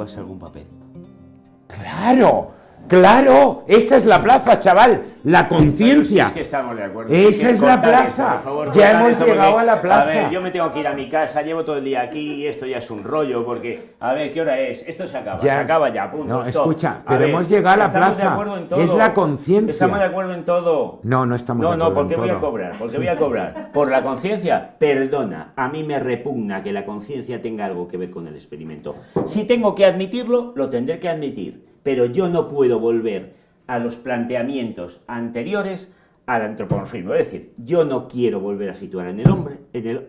jugase algún papel. ¡Claro! Claro, esa es la plaza, chaval, la conciencia. es que estamos de acuerdo. Esa es la plaza. ya hemos llegado a la plaza. A ver, yo me tengo que ir a mi casa, llevo todo el día aquí y esto ya es un rollo porque, a ver, ¿qué hora es? Esto se acaba, se acaba ya, punto. No, escucha, pero hemos llegado a la plaza. De acuerdo en todo. Es la conciencia. Estamos de acuerdo en todo. No, no estamos de acuerdo. No, no, ¿por qué voy a cobrar? ¿Por qué voy a cobrar? ¿Por la conciencia? Perdona, a mí me repugna que la conciencia tenga algo que ver con el experimento. Si tengo que admitirlo, lo tendré que admitir. Pero yo no puedo volver a los planteamientos anteriores al antropomorfismo. Es decir, yo no quiero volver a situar en el hombre, en el,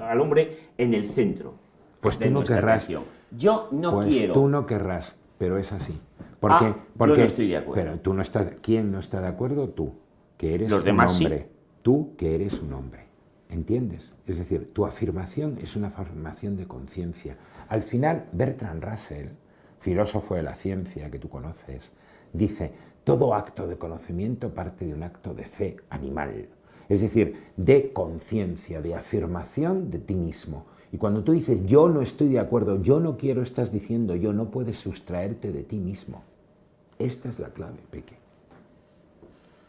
al, hombre en el centro pues de tú no querrás. Yo no pues quiero. Tú no querrás, pero es así. Porque, ah, porque, yo no estoy de acuerdo. Pero tú no estás. ¿Quién no está de acuerdo? Tú, que eres Los un demás hombre. Tú, que eres un hombre. ¿Entiendes? Es decir, tu afirmación es una afirmación de conciencia. Al final, Bertrand Russell, filósofo de la ciencia que tú conoces, dice, todo acto de conocimiento parte de un acto de fe animal, es decir, de conciencia, de afirmación de ti mismo. Y cuando tú dices, yo no estoy de acuerdo, yo no quiero, estás diciendo, yo no puedes sustraerte de ti mismo. Esta es la clave, Peque.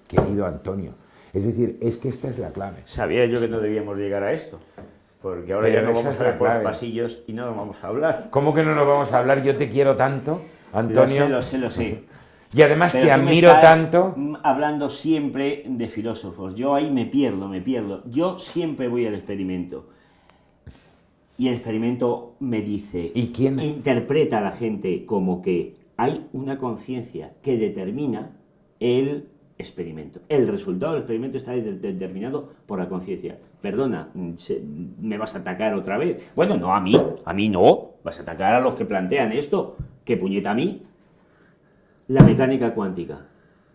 Querido Antonio, es decir, es que esta es la clave. Sabía yo que no debíamos llegar a esto, porque ahora ya no vamos a ver por los pasillos y no nos vamos a hablar. ¿Cómo que no nos vamos a hablar? Yo te quiero tanto, Antonio. Lo sé, lo sé, lo sé. Y además te admiro tanto. Hablando siempre de filósofos. Yo ahí me pierdo, me pierdo. Yo siempre voy al experimento. Y el experimento me dice, ¿Y quién? interpreta a la gente como que hay una conciencia que determina el experimento. El resultado del experimento está determinado por la conciencia. Perdona, ¿me vas a atacar otra vez? Bueno, no a mí, a mí no. Vas a atacar a los que plantean esto. ¿Qué puñeta a mí? la mecánica cuántica.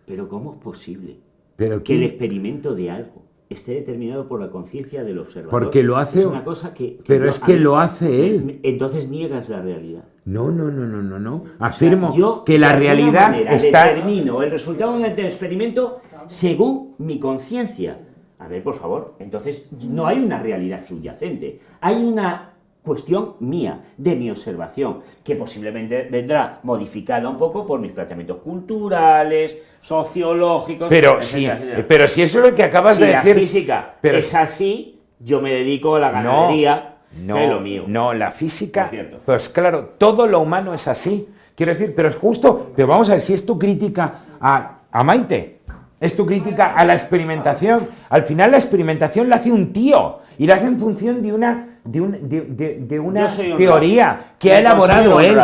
Pero ¿cómo es posible ¿Pero que el experimento de algo esté determinado por la conciencia del observador? Porque lo hace... Es una cosa que... pero es que lo hace él. Entonces niegas la realidad. No, no, no, no, no, no. Afirmo yo, que la realidad está... determino el resultado del experimento según mi conciencia. A ver, por favor, entonces no hay una realidad subyacente. Hay una cuestión mía, de mi observación, que posiblemente vendrá modificada un poco por mis planteamientos culturales, sociológicos... Pero, si, pero si eso es lo que acabas de decir... la física pero, es así, yo me dedico a la ganadería, no, es lo mío. No, la física... Pues claro, todo lo humano es así. Quiero decir, pero es justo... Pero vamos a ver, si es tu crítica a, a Maite, es tu crítica a la experimentación. Al final la experimentación la hace un tío y la hace en función de una de, una teoría que ha elaborado él.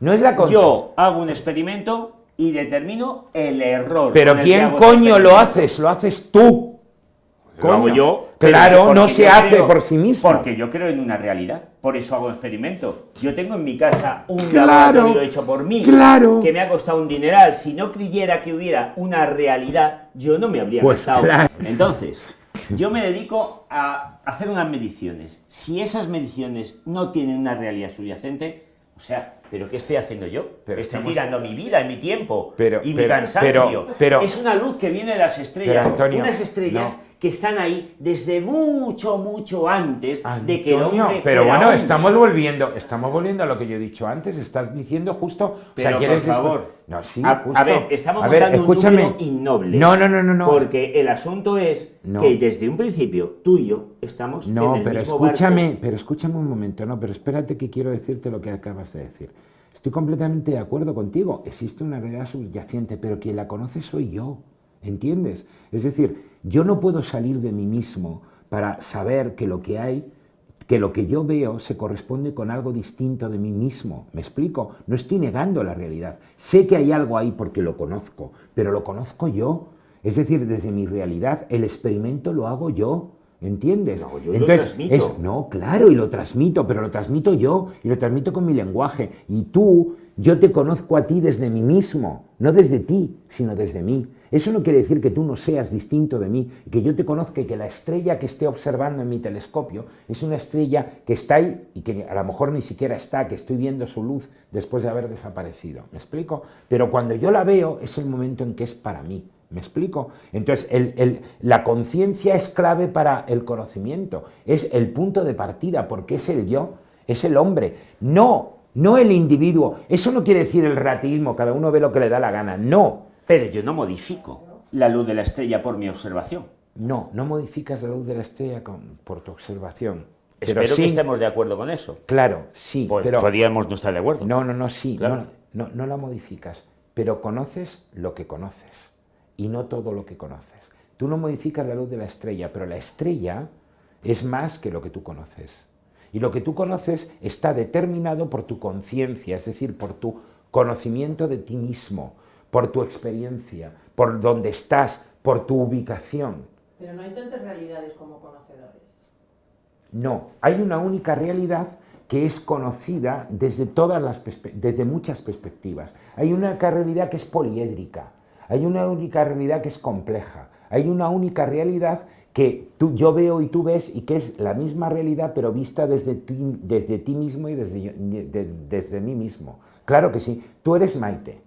No es la Yo hago un experimento y determino el error. Pero ¿quién coño lo haces? Lo haces tú. Lo hago yo. Claro, no se hace por sí mismo. Porque yo creo en una realidad. Por eso hago experimento. Yo tengo en mi casa un laboratorio hecho por mí. Claro. Que me ha costado un dineral. Si no creyera que hubiera una realidad, yo no me habría pues Entonces, yo me dedico a hacer unas mediciones. Si esas mediciones no tienen una realidad subyacente, o sea, ¿pero qué estoy haciendo yo? estoy tirando mi vida, mi tiempo y mi cansancio. Pero, es una luz que viene de las estrellas. unas estrellas que están ahí desde mucho, mucho antes de que el hombre Pero bueno, estamos volviendo, estamos volviendo a lo que yo he dicho antes, estás diciendo justo... Pero por favor, no, sí, a, ver, estamos montando un número innoble. No, no, no, no, no. Porque el asunto es que desde un principio tú y yo estamos no, en el pero mismo escúchame, pero escúchame un momento, no, pero espérate que quiero decirte lo que acabas de decir. Estoy completamente de acuerdo contigo, existe una realidad subyacente, pero quien la conoce soy yo. ¿Entiendes? Es decir, yo no puedo salir de mí mismo para saber que lo que hay, que lo que yo veo se corresponde con algo distinto de mí mismo. ¿Me explico? No estoy negando la realidad. Sé que hay algo ahí porque lo conozco, pero lo conozco yo. Es decir, desde mi realidad, el experimento lo hago yo. ¿Entiendes? No, yo Entonces, lo transmito. no, claro, y lo transmito, pero lo transmito yo, y lo transmito con mi lenguaje. Y tú, yo te conozco a ti desde mí mismo, no desde ti, sino desde mí. Eso no quiere decir que tú no seas distinto de mí, que yo te conozca y que la estrella que esté observando en mi telescopio es una estrella que está ahí y que a lo mejor ni siquiera está, que estoy viendo su luz después de haber desaparecido. ¿Me explico? Pero cuando yo la veo es el momento en que es para mí. ¿Me explico? Entonces, la conciencia es clave para el conocimiento, es el punto de partida, porque es el yo es el hombre, no, no el individuo. Eso no quiere decir el ratismo, cada uno ve lo que le da la gana, no. Pero yo no modifico la luz de la estrella por mi observación. No, no modificas la luz de la estrella por tu observación. Espero que estemos de acuerdo con eso. Claro, sí. Pues pero, podríamos no estar de acuerdo. No, no, no, sí. No, no, no la modificas, pero conoces lo que conoces y no todo lo que conoces. Tú no modificas la luz de la estrella, pero la estrella es más que lo que tú conoces. Y lo que tú conoces está determinado por tu conciencia, es decir, por tu conocimiento de ti mismo, por tu experiencia, por dónde estás, por tu ubicación. Pero no hay tantas realidades como conocedores. No, hay una única realidad que es conocida desde, todas las desde muchas perspectivas. Hay una única realidad que es poliédrica, hay una única realidad que es compleja, hay una única realidad que tú, yo veo y tú ves y que es la misma realidad pero vista desde ti, desde ti mismo y desde, desde mí mismo. Claro que sí, tú eres Maite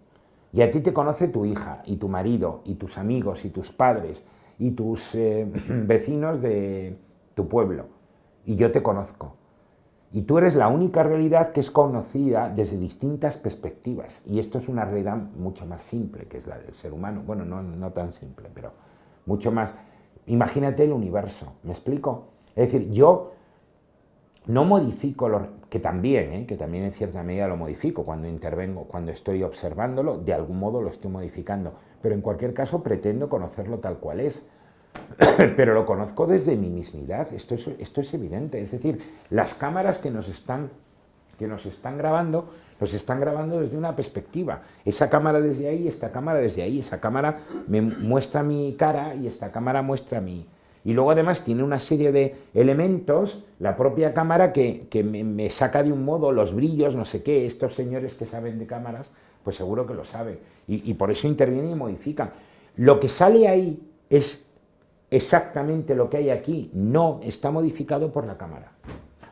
y a ti te conoce tu hija y tu marido y tus amigos y tus padres y tus eh, vecinos de tu pueblo y yo te conozco. Y tú eres la única realidad que es conocida desde distintas perspectivas. Y esto es una realidad mucho más simple, que es la del ser humano. Bueno, no, no tan simple, pero mucho más. Imagínate el universo, ¿me explico? Es decir, yo no modifico, lo, que también, ¿eh? que también en cierta medida lo modifico cuando intervengo, cuando estoy observándolo, de algún modo lo estoy modificando, pero en cualquier caso pretendo conocerlo tal cual es. pero lo conozco desde mi mismidad, esto es, esto es evidente, es decir, las cámaras que nos están, que nos están grabando, nos están grabando desde una perspectiva, esa cámara desde ahí, esta cámara desde ahí, esa cámara me muestra mi cara y esta cámara muestra mi... Y luego además tiene una serie de elementos, la propia cámara, que, me, saca de un modo los brillos, no sé qué, estos señores que saben de cámaras, pues seguro que lo saben. Y, y por eso intervienen y modifican. Lo que sale ahí es exactamente lo que hay aquí no está modificado por la cámara.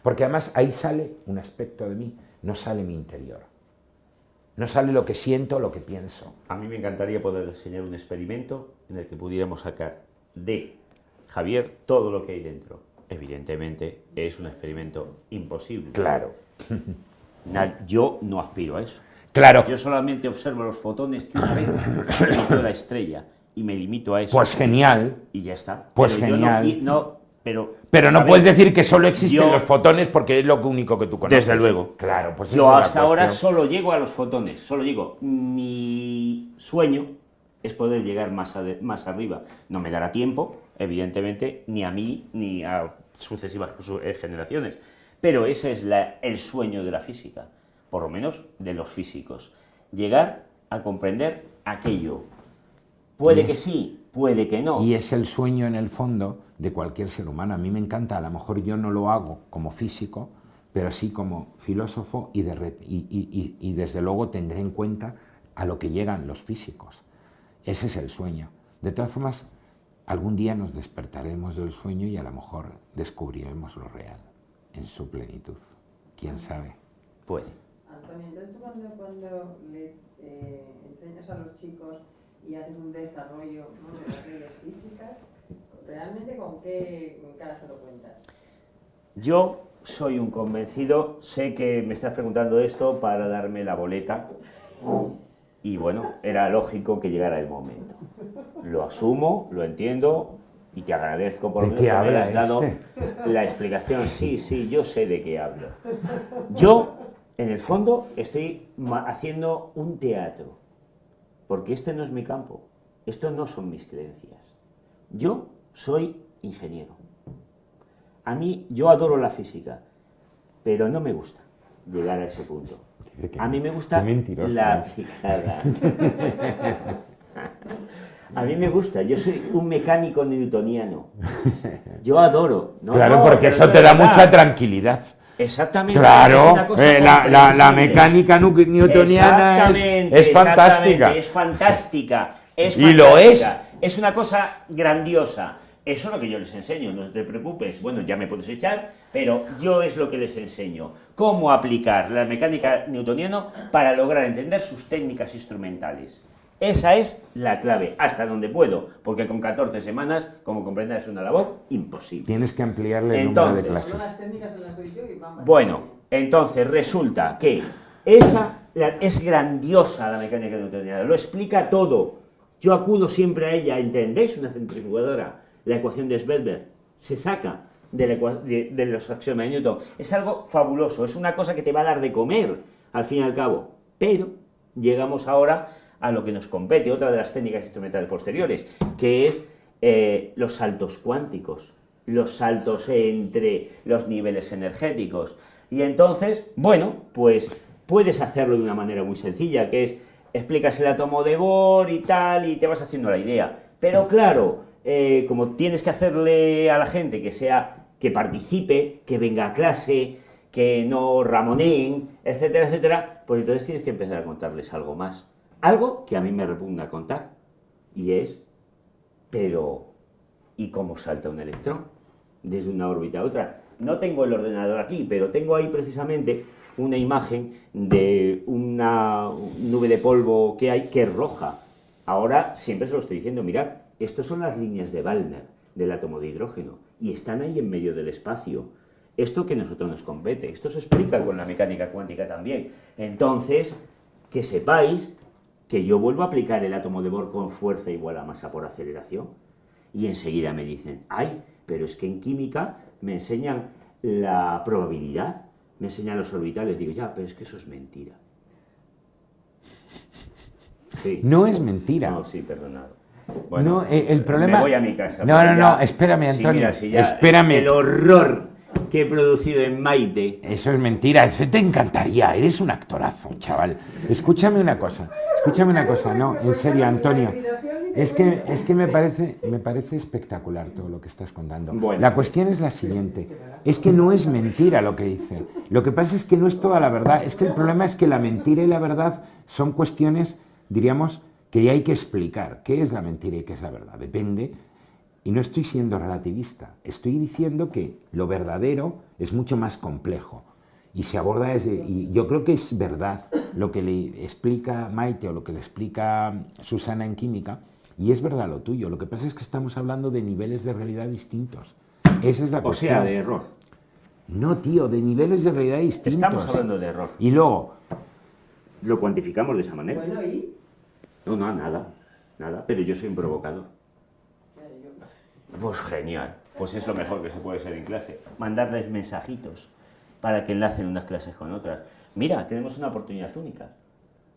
Porque además ahí sale un aspecto de mí, no sale mi interior. No sale lo que siento, lo que pienso. A mí me encantaría poder enseñar un experimento en el que pudiéramos sacar de Javier todo lo que hay dentro. Evidentemente es un experimento imposible. Claro. Yo no aspiro a eso. Claro. Yo solamente observo los fotones que una vez la estrella y me limito a eso. Pues genial. Y ya está. Pues genial. No, pero, pero no puedes decir que solo existen los fotones porque es lo único que tú conoces. Desde luego. Claro, pues Yo hasta ahora solo llego a los fotones, solo llego. Mi sueño es poder llegar más, más arriba. No me dará tiempo, evidentemente, ni a mí ni a sucesivas eh, generaciones. Pero ese es la, el sueño de la física, por lo menos de los físicos. Llegar a comprender aquello Puede que sí, puede que no. Y es el sueño en el fondo de cualquier ser humano. A mí me encanta, a lo mejor yo no lo hago como físico, pero sí como filósofo y, y, desde luego tendré en cuenta a lo que llegan los físicos. Ese es el sueño. De todas formas, algún día nos despertaremos del sueño y a lo mejor descubriremos lo real en su plenitud. ¿Quién sabe? Puede. Antonio, entonces tú cuando, les eh, enseñas a los chicos y haces un desarrollo de las leyes físicas, ¿realmente con qué cara se lo cuentas? Yo soy un convencido, sé que me estás preguntando esto para darme la boleta y bueno, era lógico que llegara el momento. Lo asumo, lo entiendo y te agradezco por que me has dado este? la explicación. Sí, sí, yo sé de qué hablo. Yo, en el fondo, estoy haciendo un teatro porque este no es mi campo, esto no son mis creencias. Yo soy ingeniero. A mí, yo adoro la física, pero no me gusta llegar a ese punto. A mí me gusta la picada. A mí me gusta, yo soy un mecánico newtoniano. Yo adoro. claro, porque eso te da mucha tranquilidad. Exactamente. Claro, eh, la, mecánica newtoniana es, fantástica. Es fantástica. Es y lo es. Es una cosa grandiosa. Eso es lo que yo les enseño, no te preocupes. Bueno, ya me puedes echar, pero yo es lo que les enseño. Cómo aplicar la mecánica newtoniana para lograr entender sus técnicas instrumentales. Esa es la clave, hasta donde puedo, porque con 14 semanas, como comprenderás, es una labor imposible. Tienes que ampliarle el número de clases. Bueno, Entonces, resulta que esa es grandiosa la mecánica newtoniana, lo explica todo. Yo acudo siempre a ella, ¿entendéis? Una centrifugadora, la ecuación de Svedberg, se saca de, de, los axiomas de Newton. Es algo fabuloso, es una cosa que te va a dar de comer, al fin y al cabo. Pero llegamos ahora a lo que nos compete, otra de las técnicas instrumentales posteriores, que es eh, los saltos cuánticos, los saltos entre los niveles energéticos. Y entonces, bueno, pues puedes hacerlo de una manera muy sencilla, que es, explicas el átomo de Bohr y tal, y te vas haciendo la idea. Pero claro, eh, como tienes que hacerle a la gente que sea, que participe, que venga a clase, que no ramoneen, etcétera, etcétera, pues entonces tienes que empezar a contarles algo más. Algo que a mí me repugna contar, y es, pero, ¿y cómo salta un electrón desde una órbita a otra? No tengo el ordenador aquí, pero tengo ahí precisamente una imagen de una nube de polvo que hay que es roja. Ahora siempre se lo estoy diciendo, mirad, estas son las líneas de Balmer del átomo de hidrógeno y están ahí en medio del espacio. Esto que a nosotros nos compete, esto se explica con la mecánica cuántica también. Entonces, que sepáis que yo vuelvo a aplicar el átomo de Bohr con fuerza igual a masa por aceleración y enseguida me dicen, ay, pero es que en química me enseñan la probabilidad, me enseñan los orbitales, digo, ya, pero es que eso es mentira. No es mentira. No, sí, perdonado. Bueno, no, eh, el problema... Me voy a mi casa. No, no, no, espérame, Antonio. espérame. El horror que he producido en Maite. Eso es mentira, eso te encantaría. Eres un actorazo, chaval. Escúchame una cosa, escúchame una cosa, no, en serio, Antonio. Es que, es que me, parece, me parece espectacular todo lo que estás contando. La cuestión es la siguiente. Es que no es mentira lo que dice. Lo que pasa es que no es toda la verdad. Es que el problema es que la mentira y la verdad son cuestiones, diríamos, que hay que explicar qué es la mentira y qué es la verdad. Depende, y no estoy siendo relativista, estoy diciendo que lo verdadero es mucho más complejo y se aborda desde... Y yo creo que es verdad lo que le explica Maite o lo que le explica Susana en química, y es verdad lo tuyo. Lo que pasa es que estamos hablando de niveles de realidad distintos. Esa es la o sea, de error. No, tío, de niveles de realidad distintos. Estamos hablando de error. Y luego... Lo cuantificamos de esa manera. Bueno, ¿y? No, no, nada, nada, pero yo soy un provocador. Pues genial, pues es lo mejor que se puede ser en clase. Mandarles mensajitos para que enlacen unas clases con otras. Mira, tenemos una oportunidad única.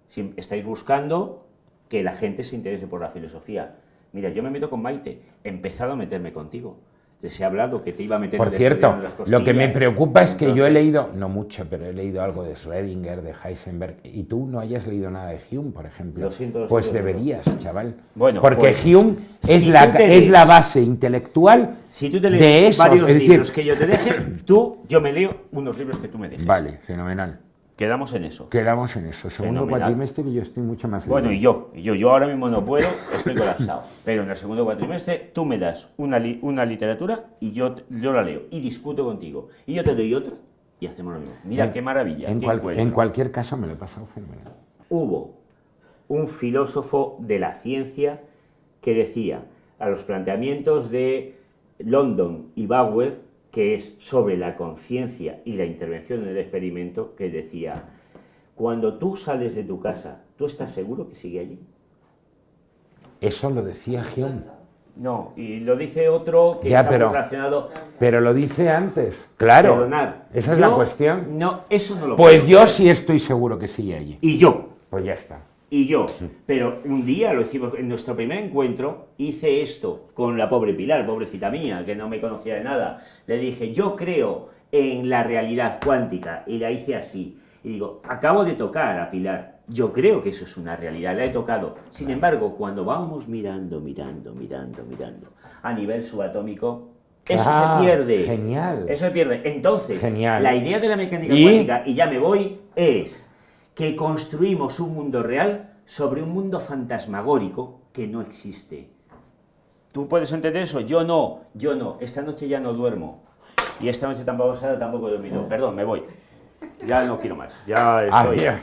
Si estáis buscando que la gente se interese por la filosofía. Mira, yo me meto con Maite, he empezado a meterme contigo les he hablado que te iba a meter Por cierto, lo que me preocupa es que yo he leído, no mucho, pero he leído algo de Schrödinger, de Heisenberg, y tú no hayas leído nada de Hume, por ejemplo. Lo siento, pues deberías, chaval. Bueno, Porque pues, Hume es, la, es la base intelectual si tú te lees varios libros que yo te deje, tú, yo me leo unos libros que tú me dejes. Vale, fenomenal. Quedamos en eso. Quedamos en eso. Segundo cuatrimestre y yo estoy mucho más... Bueno, y yo, yo, yo ahora mismo no puedo, estoy colapsado. Pero en el segundo cuatrimestre tú me das una, una literatura y yo, yo la leo y discuto contigo. Y yo te doy otra y hacemos lo mismo. Mira, qué maravilla. En, en cualquier caso me lo he pasado fenomenal. Hubo un filósofo de la ciencia que decía a los planteamientos de London y Bauer que es sobre la conciencia y la intervención en el experimento, que decía, cuando tú sales de tu casa, ¿tú estás seguro que sigue allí? Eso lo decía Hume. No, y lo dice otro que está pero, relacionado... Pero lo dice antes, claro. Perdonar, esa es la cuestión. No, eso no lo Pues yo sí estoy seguro que sigue allí. Y yo. Pues ya está y yo. Pero un día, lo hicimos en nuestro primer encuentro, hice esto con la pobre Pilar, pobrecita mía, que no me conocía de nada. Le dije, yo creo en la realidad cuántica, y la hice así. Y digo, acabo de tocar a Pilar, yo creo que eso es una realidad, la he tocado. Sin embargo, cuando vamos mirando, mirando, mirando, mirando, a nivel subatómico, eso se ah, pierde. Genial. Eso se pierde. Entonces, genial. la idea de la mecánica cuántica, y ya me voy, es que construimos un mundo real sobre un mundo fantasmagórico que no existe. ¿Tú puedes entender eso? Yo no, yo no. Esta noche ya no duermo. Y esta noche tampoco, tampoco he dormido. Perdón, me voy. Ya no quiero más. Ya estoy...